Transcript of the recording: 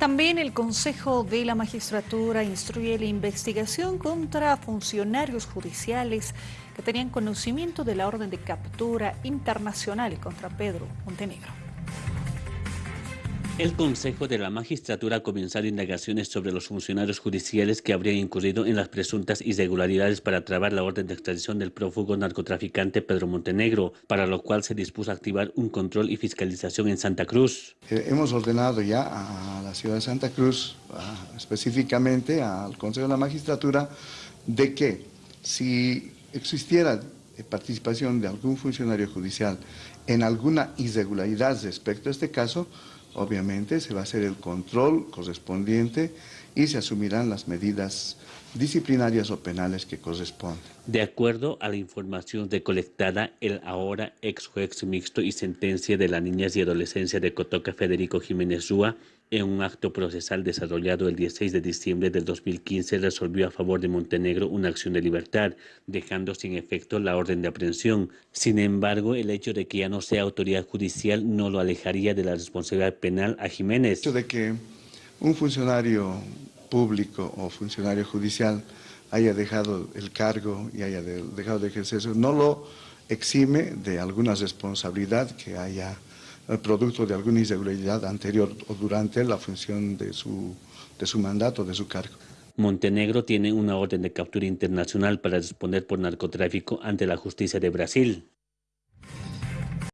También el Consejo de la Magistratura instruye la investigación contra funcionarios judiciales que tenían conocimiento de la orden de captura internacional contra Pedro Montenegro. El Consejo de la Magistratura ha comenzado indagaciones sobre los funcionarios judiciales que habrían incurrido en las presuntas irregularidades para trabar la orden de extradición del prófugo narcotraficante Pedro Montenegro, para lo cual se dispuso a activar un control y fiscalización en Santa Cruz. Eh, hemos ordenado ya a la ciudad de Santa Cruz, específicamente al Consejo de la Magistratura, de que si existiera participación de algún funcionario judicial en alguna irregularidad respecto a este caso, Obviamente se va a hacer el control correspondiente y se asumirán las medidas disciplinarias o penales que corresponden. De acuerdo a la información recolectada, el ahora ex juez mixto y sentencia de la niñas y adolescencia de Cotoca Federico Jiménez Rúa, en un acto procesal desarrollado el 16 de diciembre del 2015, resolvió a favor de Montenegro una acción de libertad, dejando sin efecto la orden de aprehensión. Sin embargo, el hecho de que ya no sea autoridad judicial no lo alejaría de la responsabilidad penal a Jiménez. El hecho de que un funcionario público o funcionario judicial haya dejado el cargo y haya dejado de ejercer eso, no lo exime de alguna responsabilidad que haya eh, producto de alguna irregularidad anterior o durante la función de su, de su mandato, de su cargo. Montenegro tiene una orden de captura internacional para responder por narcotráfico ante la justicia de Brasil.